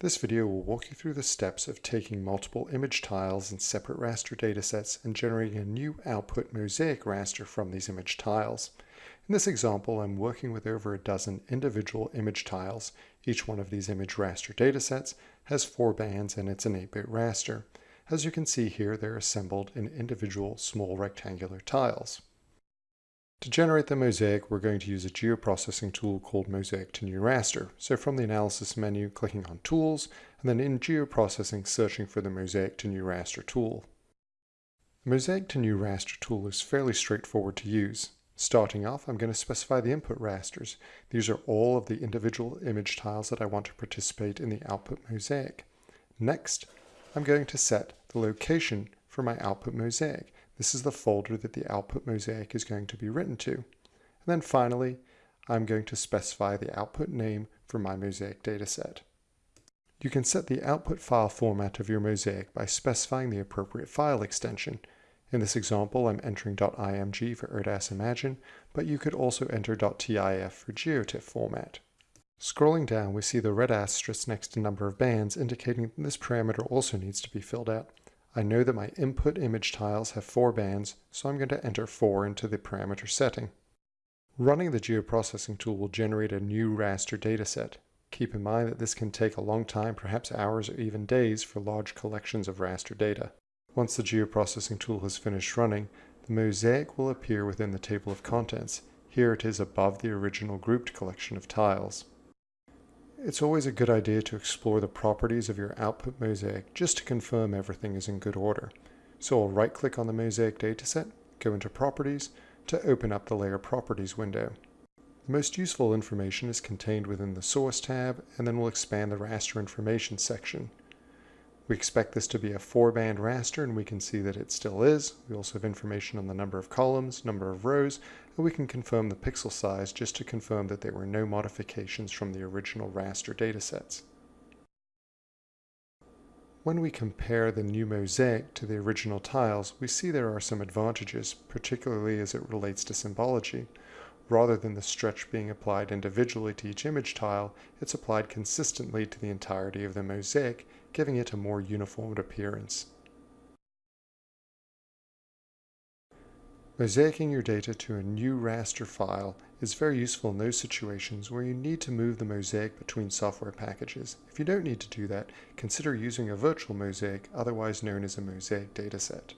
This video will walk you through the steps of taking multiple image tiles in separate raster datasets and generating a new output mosaic raster from these image tiles. In this example, I'm working with over a dozen individual image tiles. Each one of these image raster datasets has four bands and it's an 8-bit raster. As you can see here, they're assembled in individual small rectangular tiles. To generate the mosaic, we're going to use a geoprocessing tool called Mosaic to New Raster. So from the analysis menu, clicking on Tools, and then in Geoprocessing, searching for the Mosaic to New Raster tool. The Mosaic to New Raster tool is fairly straightforward to use. Starting off, I'm going to specify the input rasters. These are all of the individual image tiles that I want to participate in the output mosaic. Next, I'm going to set the location for my output mosaic. This is the folder that the output mosaic is going to be written to. And then finally, I'm going to specify the output name for my mosaic dataset. You can set the output file format of your mosaic by specifying the appropriate file extension. In this example, I'm entering .img for ERDAS Imagine, but you could also enter .tif for GeoTIFF format. Scrolling down, we see the red asterisk next to number of bands indicating that this parameter also needs to be filled out. I know that my input image tiles have four bands, so I'm going to enter 4 into the parameter setting. Running the geoprocessing tool will generate a new raster dataset. Keep in mind that this can take a long time, perhaps hours or even days, for large collections of raster data. Once the geoprocessing tool has finished running, the mosaic will appear within the table of contents. Here it is above the original grouped collection of tiles. It's always a good idea to explore the properties of your output mosaic just to confirm everything is in good order. So I'll right click on the mosaic dataset, go into properties to open up the layer properties window. The most useful information is contained within the source tab and then we'll expand the raster information section. We expect this to be a four band raster and we can see that it still is. We also have information on the number of columns, number of rows, and we can confirm the pixel size just to confirm that there were no modifications from the original raster datasets. When we compare the new mosaic to the original tiles, we see there are some advantages, particularly as it relates to symbology. Rather than the stretch being applied individually to each image tile, it's applied consistently to the entirety of the mosaic, giving it a more uniform appearance. Mosaicing your data to a new raster file is very useful in those situations where you need to move the mosaic between software packages. If you don't need to do that, consider using a virtual mosaic, otherwise known as a mosaic dataset.